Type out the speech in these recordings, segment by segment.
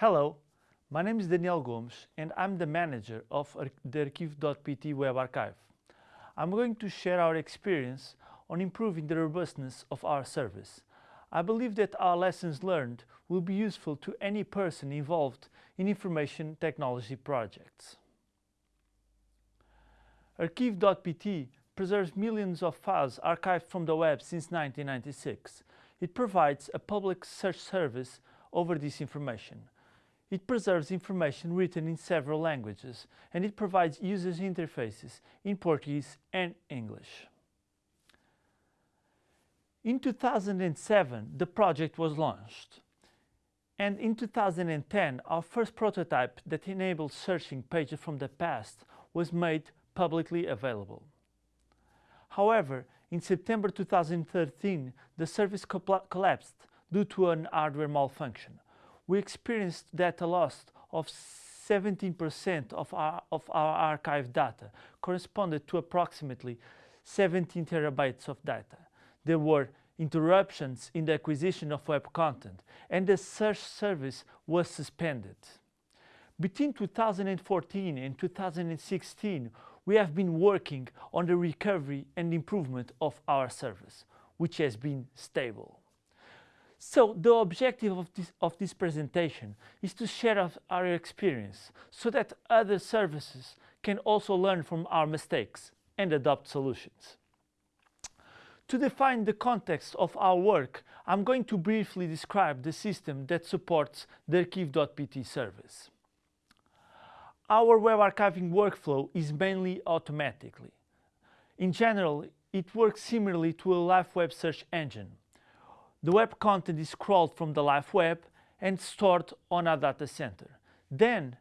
Hello, my name is Daniel Gomes and I'm the manager of the Arquivo.pt web archive. I'm going to share our experience on improving the robustness of our service. I believe that our lessons learned will be useful to any person involved in information technology projects. Arquivo.pt preserves millions of files archived from the web since 1996. It provides a public search service over this information. It preserves information written in several languages and it provides user interfaces in Portuguese and English. In 2007, the project was launched. And in 2010, our first prototype that enabled searching pages from the past was made publicly available. However, in September 2013, the service collapsed due to an hardware malfunction. We experienced data loss of 17% of our, of our archive data, corresponded to approximately 17 terabytes of data. There were interruptions in the acquisition of web content and the search service was suspended. Between 2014 and 2016, we have been working on the recovery and improvement of our service, which has been stable. So the objective of this, of this presentation is to share our experience so that other services can also learn from our mistakes and adopt solutions. To define the context of our work, I'm going to briefly describe the system that supports the Arquivo.pt service. Our web archiving workflow is mainly automatically. In general, it works similarly to a live web search engine. The web content is crawled from the live web and stored on a data center. Then,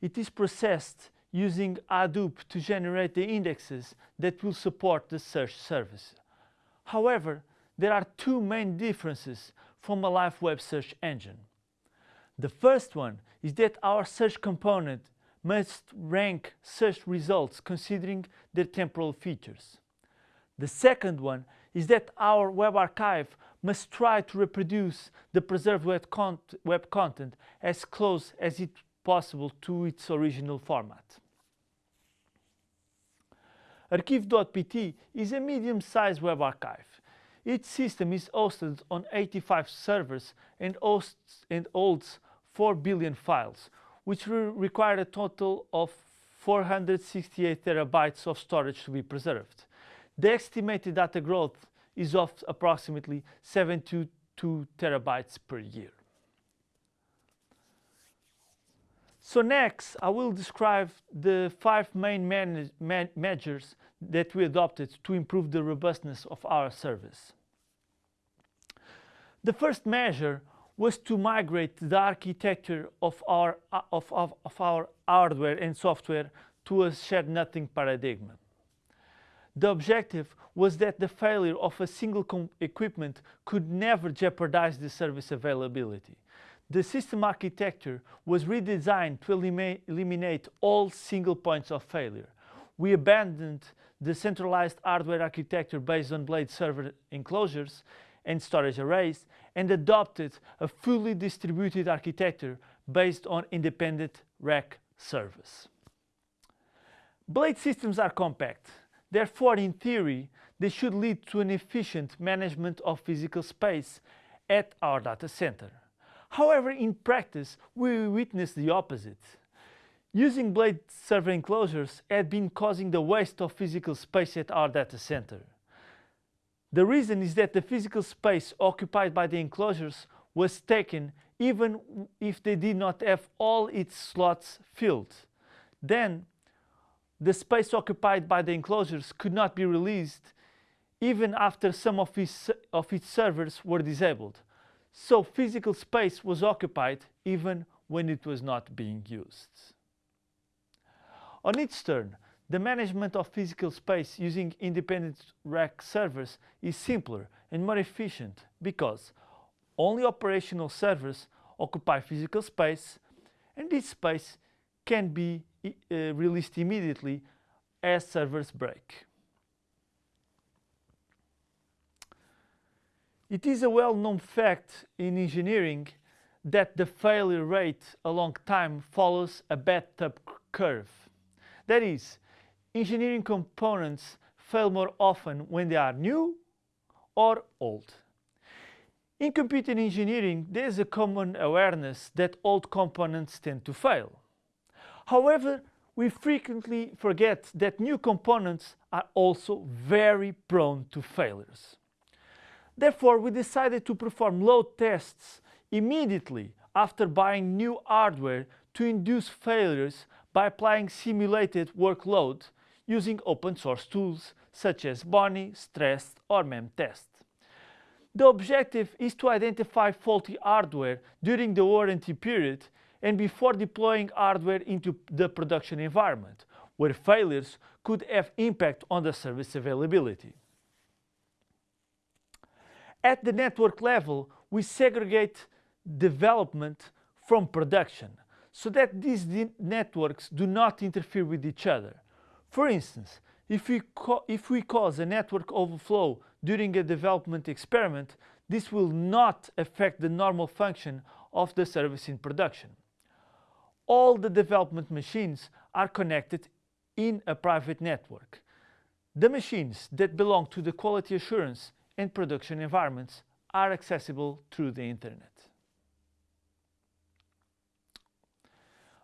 it is processed using Hadoop to generate the indexes that will support the search service. However, there are two main differences from a live web search engine. The first one is that our search component must rank search results considering their temporal features. The second one is that our web archive must try to reproduce the preserved web, con web content as close as it possible to its original format. Arquivo.pt is a medium-sized web archive. Its system is hosted on 85 servers and, hosts, and holds 4 billion files, which require a total of 468 terabytes of storage to be preserved. The estimated data growth is of approximately 72 terabytes per year. So next, I will describe the five main measures that we adopted to improve the robustness of our service. The first measure was to migrate the architecture of our, of, of, of our hardware and software to a shared nothing paradigm. The objective was that the failure of a single equipment could never jeopardize the service availability. The system architecture was redesigned to eliminate all single points of failure. We abandoned the centralized hardware architecture based on blade server enclosures and storage arrays and adopted a fully distributed architecture based on independent rack servers. Blade systems are compact. Therefore, in theory, they should lead to an efficient management of physical space at our data center. However, in practice, we witness the opposite. Using blade server enclosures had been causing the waste of physical space at our data center. The reason is that the physical space occupied by the enclosures was taken even if they did not have all its slots filled. Then, the space occupied by the enclosures could not be released even after some of its, of its servers were disabled. So physical space was occupied even when it was not being used. On its turn, the management of physical space using independent rack servers is simpler and more efficient because only operational servers occupy physical space and this space can be Uh, released immediately as servers break. It is a well-known fact in engineering that the failure rate along time follows a bathtub curve. That is, engineering components fail more often when they are new or old. In computer engineering, there is a common awareness that old components tend to fail. However, we frequently forget that new components are also very prone to failures. Therefore, we decided to perform load tests immediately after buying new hardware to induce failures by applying simulated workload using open source tools such as Bonnie, Stress or MemTest. The objective is to identify faulty hardware during the warranty period and before deploying hardware into the production environment, where failures could have impact on the service availability. At the network level, we segregate development from production so that these networks do not interfere with each other. For instance, if we, if we cause a network overflow during a development experiment, this will not affect the normal function of the service in production. All the development machines are connected in a private network. The machines that belong to the quality assurance and production environments are accessible through the internet.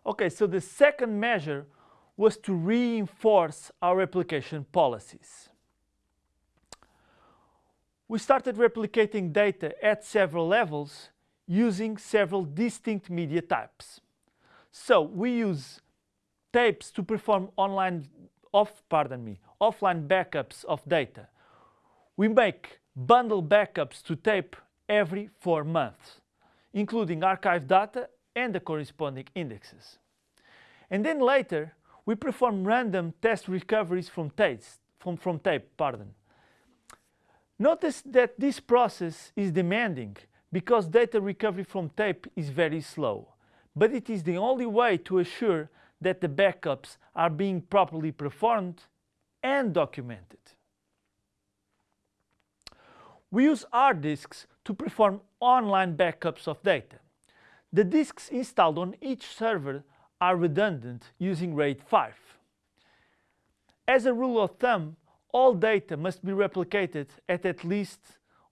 Okay, so the second measure was to reinforce our replication policies. We started replicating data at several levels using several distinct media types. So we use tapes to perform online off, pardon me, offline backups of data. We make bundle backups to tape every four months, including archive data and the corresponding indexes. And then later, we perform random test recoveries from, tapes, from, from tape. Pardon. Notice that this process is demanding because data recovery from tape is very slow, but it is the only way to assure that the backups are being properly performed and documented. We use hard disks to perform online backups of data. The disks installed on each server are redundant using RAID 5. As a rule of thumb, all data must be replicated at at least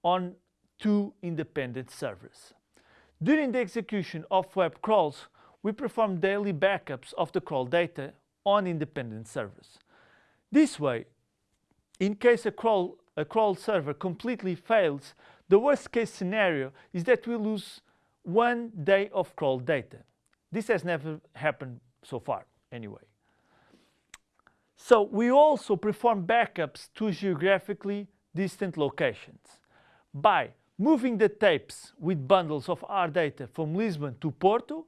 on two independent servers. During the execution of web crawls, we perform daily backups of the crawl data on independent servers. This way, in case a crawl, a crawl server completely fails, the worst case scenario is that we lose one day of crawl data. This has never happened so far anyway. So we also perform backups to geographically distant locations. By moving the tapes with bundles of our data from Lisbon to Porto,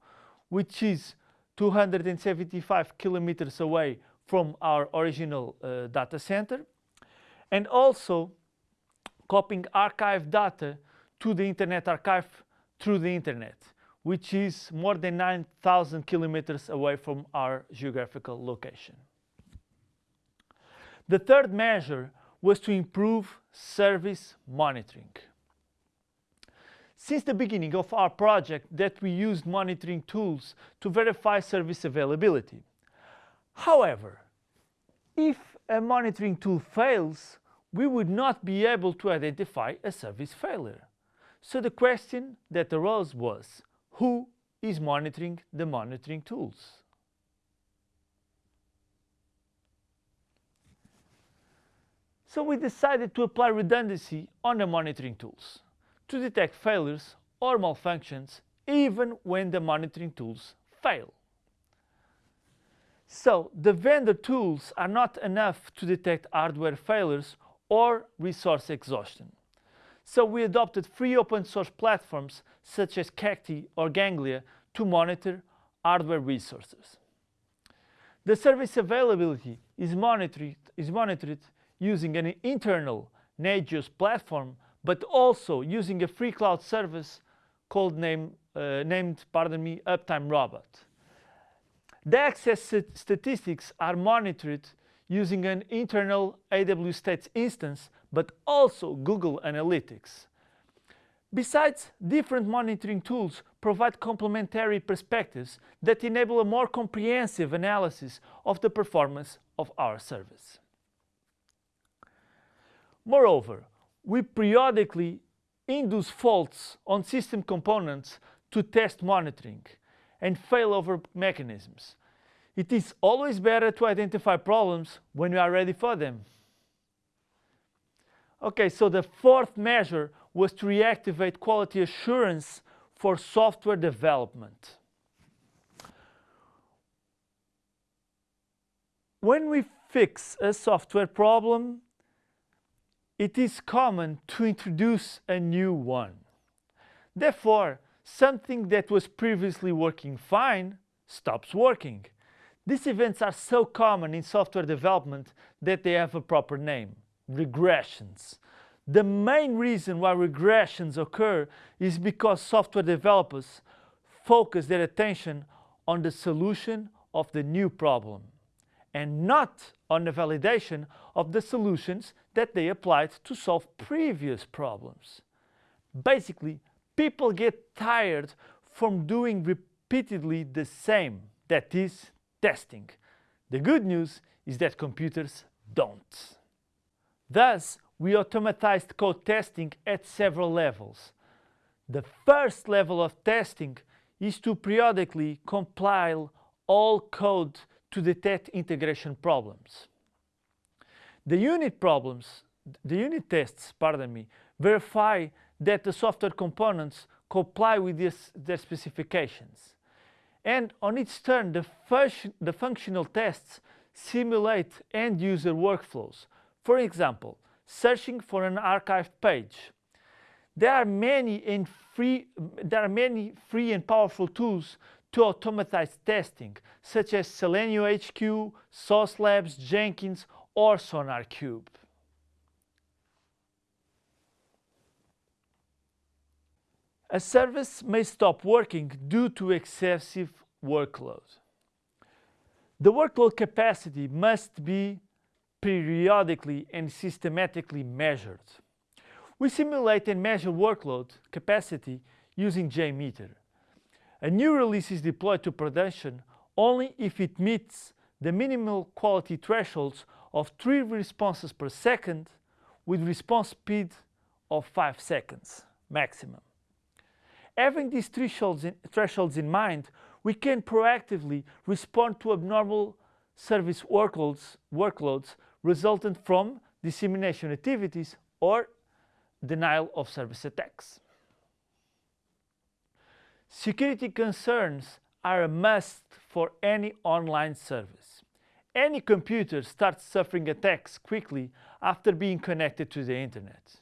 which is 275 kilometers away from our original uh, data center, and also copying archive data to the Internet Archive through the Internet, which is more than 9,000 kilometers away from our geographical location. The third measure was to improve service monitoring. Since the beginning of our project that we used monitoring tools to verify service availability. However, if a monitoring tool fails, we would not be able to identify a service failure. So the question that arose was, who is monitoring the monitoring tools? So we decided to apply redundancy on the monitoring tools to detect failures or malfunctions even when the monitoring tools fail. So the vendor tools are not enough to detect hardware failures or resource exhaustion. So we adopted free open source platforms such as Cacti or Ganglia to monitor hardware resources. The service availability is monitored, is monitored using an internal Nagios platform, but also using a free cloud service called name, uh, named, pardon me, Uptime Robot. The access statistics are monitored using an internal AWStats instance, but also Google Analytics. Besides, different monitoring tools provide complementary perspectives that enable a more comprehensive analysis of the performance of our service. Moreover, we periodically induce faults on system components to test monitoring and failover mechanisms. It is always better to identify problems when we are ready for them. Okay, so the fourth measure was to reactivate quality assurance for software development. When we fix a software problem, it is common to introduce a new one. Therefore, something that was previously working fine stops working. These events are so common in software development that they have a proper name, regressions. The main reason why regressions occur is because software developers focus their attention on the solution of the new problem and not on the validation of the solutions that they applied to solve previous problems. Basically, people get tired from doing repeatedly the same, that is, testing. The good news is that computers don't. Thus, we automatized code testing at several levels. The first level of testing is to periodically compile all code to detect integration problems. The unit problems, the unit tests, pardon me, verify that the software components comply with this, their specifications. And on its turn, the, the functional tests simulate end-user workflows. For example, searching for an archived page. There are many and free, there are many free and powerful tools to automatize testing, such as Selenium HQ, Sauce Labs, Jenkins, or SonarQube. A service may stop working due to excessive workload. The workload capacity must be periodically and systematically measured. We simulate and measure workload capacity using JMeter. A new release is deployed to production only if it meets the minimal quality thresholds of 3 responses per second with response speed of 5 seconds maximum. Having these thresholds in, thresholds in mind, we can proactively respond to abnormal service workloads, workloads resultant from dissemination activities or denial of service attacks. Security concerns are a must for any online service. Any computer starts suffering attacks quickly after being connected to the internet.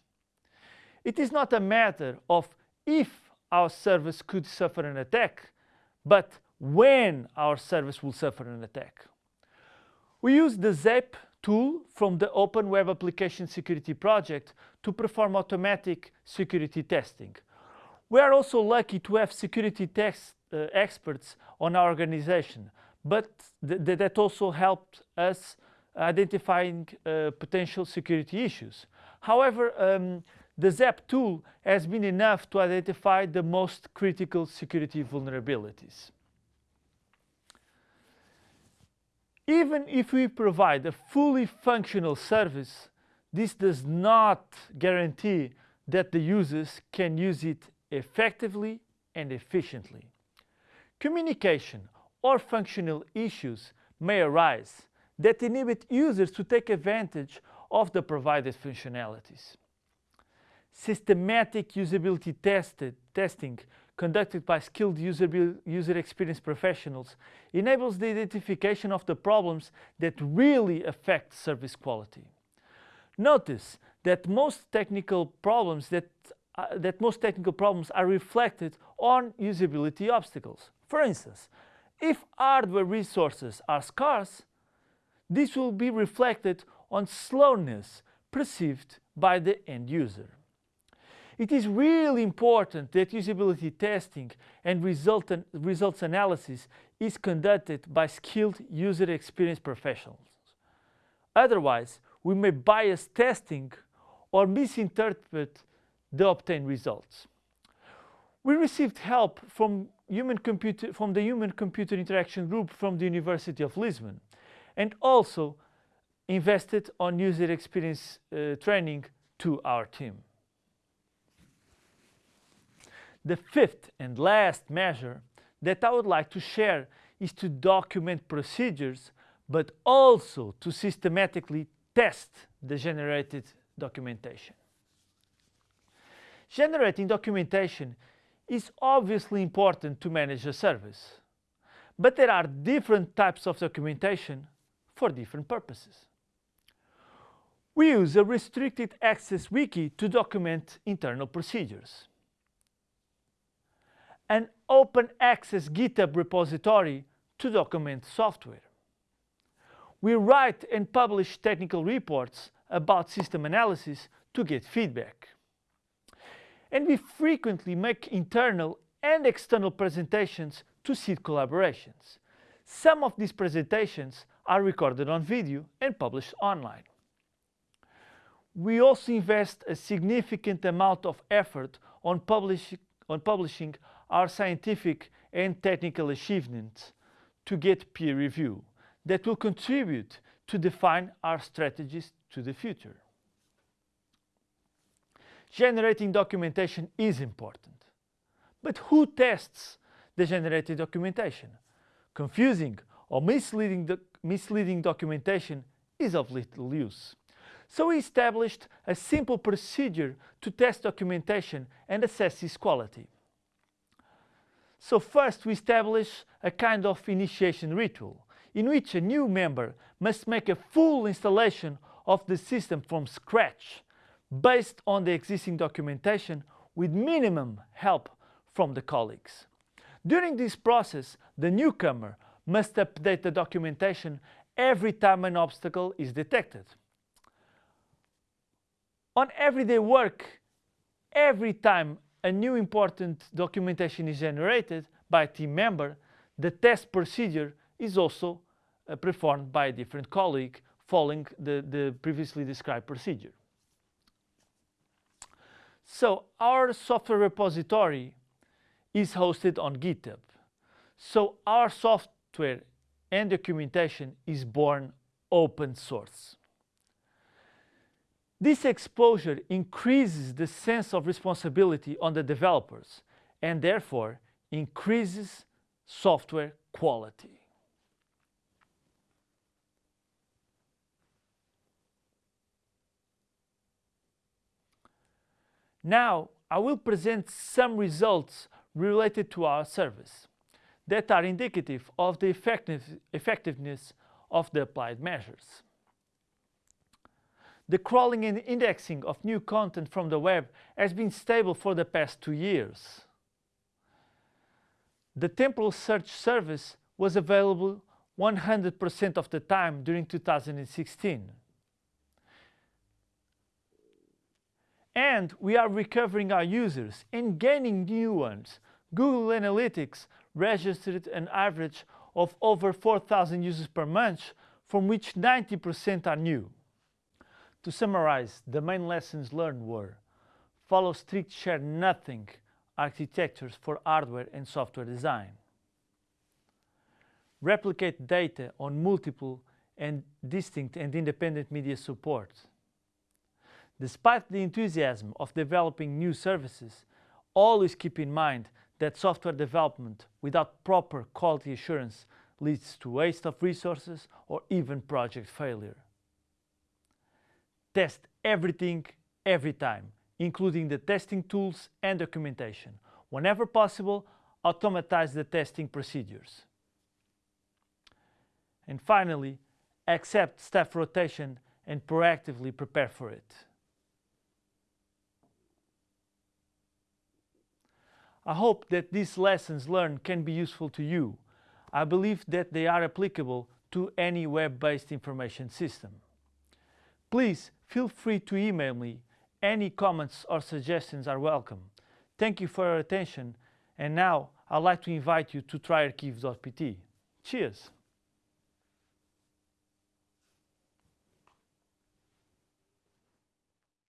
It is not a matter of if our service could suffer an attack, but when our service will suffer an attack. We use the ZAP tool from the Open Web Application Security Project to perform automatic security testing. We are also lucky to have security uh, experts on our organization, but th th that also helped us identifying uh, potential security issues. However, um, the ZAP tool has been enough to identify the most critical security vulnerabilities. Even if we provide a fully functional service, this does not guarantee that the users can use it effectively and efficiently. Communication or functional issues may arise that inhibit users to take advantage of the provided functionalities. Systematic usability tested, testing conducted by skilled user, user experience professionals enables the identification of the problems that really affect service quality. Notice that most technical problems that, uh, that most technical problems are reflected on usability obstacles. For instance, if hardware resources are scarce, this will be reflected on slowness perceived by the end user. It is really important that usability testing and results analysis is conducted by skilled user experience professionals. Otherwise, we may bias testing or misinterpret the obtained results. We received help from, human computer, from the Human Computer Interaction Group from the University of Lisbon and also invested on user experience uh, training to our team. The fifth and last measure that I would like to share is to document procedures, but also to systematically test the generated documentation. Generating documentation is obviously important to manage a service, but there are different types of documentation for different purposes. We use a restricted access wiki to document internal procedures. An open access GitHub repository to document software. We write and publish technical reports about system analysis to get feedback. And we frequently make internal and external presentations to seed collaborations. Some of these presentations are recorded on video and published online. We also invest a significant amount of effort on, publish, on publishing our scientific and technical achievements to get peer review that will contribute to define our strategies to the future. Generating documentation is important. But who tests the generated documentation? Confusing or misleading, do misleading documentation is of little use. So we established a simple procedure to test documentation and assess its quality. So first we establish a kind of initiation ritual in which a new member must make a full installation of the system from scratch based on the existing documentation with minimum help from the colleagues. During this process, the newcomer must update the documentation every time an obstacle is detected. On everyday work, every time a new important documentation is generated by a team member, the test procedure is also uh, performed by a different colleague following the, the previously described procedure. So our software repository is hosted on GitHub. So our software and documentation is born open source. This exposure increases the sense of responsibility on the developers and therefore increases software quality. Now I will present some results related to our service that are indicative of the effectiveness of the applied measures. The crawling and indexing of new content from the web has been stable for the past two years. The temporal search service was available 100% of the time during 2016. And we are recovering our users and gaining new ones. Google Analytics registered an average of over 4,000 users per month, from which 90% are new. To summarize, the main lessons learned were follow strict share nothing architectures for hardware and software design. Replicate data on multiple and distinct and independent media support. Despite the enthusiasm of developing new services, always keep in mind that software development without proper quality assurance leads to waste of resources or even project failure. Test everything, every time, including the testing tools and documentation. Whenever possible, automatize the testing procedures. And finally, accept staff rotation and proactively prepare for it. I hope that these lessons learned can be useful to you. I believe that they are applicable to any web-based information system. Please feel free to email me. Any comments or suggestions are welcome. Thank you for your attention and now I'd like to invite you to try arquivo.pt. Cheers!